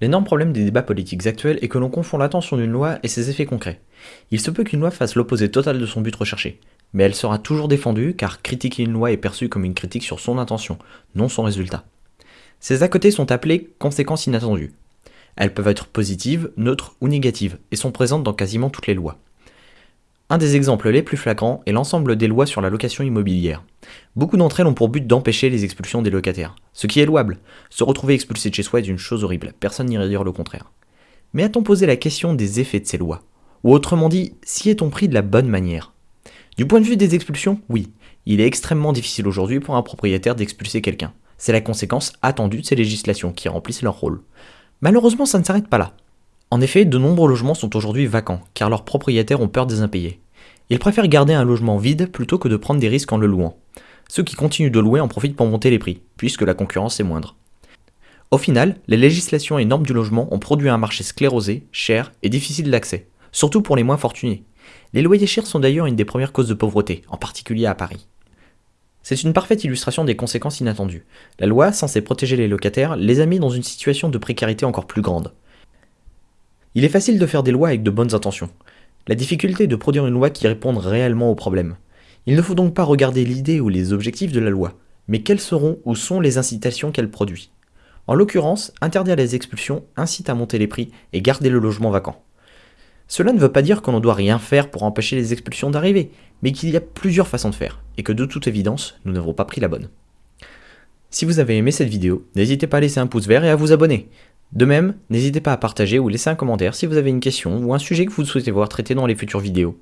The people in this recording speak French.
L'énorme problème des débats politiques actuels est que l'on confond l'attention d'une loi et ses effets concrets. Il se peut qu'une loi fasse l'opposé total de son but recherché, mais elle sera toujours défendue car critiquer une loi est perçu comme une critique sur son intention, non son résultat. Ces à côté sont appelées conséquences inattendues. Elles peuvent être positives, neutres ou négatives, et sont présentes dans quasiment toutes les lois. Un des exemples les plus flagrants est l'ensemble des lois sur la location immobilière. Beaucoup d'entre elles ont pour but d'empêcher les expulsions des locataires, ce qui est louable. Se retrouver expulsé de chez soi est une chose horrible, personne n'irait dire le contraire. Mais a-t-on posé la question des effets de ces lois? Ou autrement dit, si est-on pris de la bonne manière? Du point de vue des expulsions, oui. Il est extrêmement difficile aujourd'hui pour un propriétaire d'expulser quelqu'un. C'est la conséquence attendue de ces législations qui remplissent leur rôle. Malheureusement, ça ne s'arrête pas là. En effet, de nombreux logements sont aujourd'hui vacants, car leurs propriétaires ont peur des impayés. Ils préfèrent garder un logement vide plutôt que de prendre des risques en le louant. Ceux qui continuent de louer en profitent pour monter les prix, puisque la concurrence est moindre. Au final, les législations et normes du logement ont produit un marché sclérosé, cher et difficile d'accès, surtout pour les moins fortunés. Les loyers chers sont d'ailleurs une des premières causes de pauvreté, en particulier à Paris. C'est une parfaite illustration des conséquences inattendues. La loi, censée protéger les locataires, les a mis dans une situation de précarité encore plus grande. Il est facile de faire des lois avec de bonnes intentions. La difficulté est de produire une loi qui réponde réellement aux problèmes. Il ne faut donc pas regarder l'idée ou les objectifs de la loi, mais quelles seront ou sont les incitations qu'elle produit. En l'occurrence, interdire les expulsions incite à monter les prix et garder le logement vacant. Cela ne veut pas dire qu'on ne doit rien faire pour empêcher les expulsions d'arriver, mais qu'il y a plusieurs façons de faire, et que de toute évidence, nous n'avons pas pris la bonne. Si vous avez aimé cette vidéo, n'hésitez pas à laisser un pouce vert et à vous abonner. De même, n'hésitez pas à partager ou laisser un commentaire si vous avez une question ou un sujet que vous souhaitez voir traité dans les futures vidéos.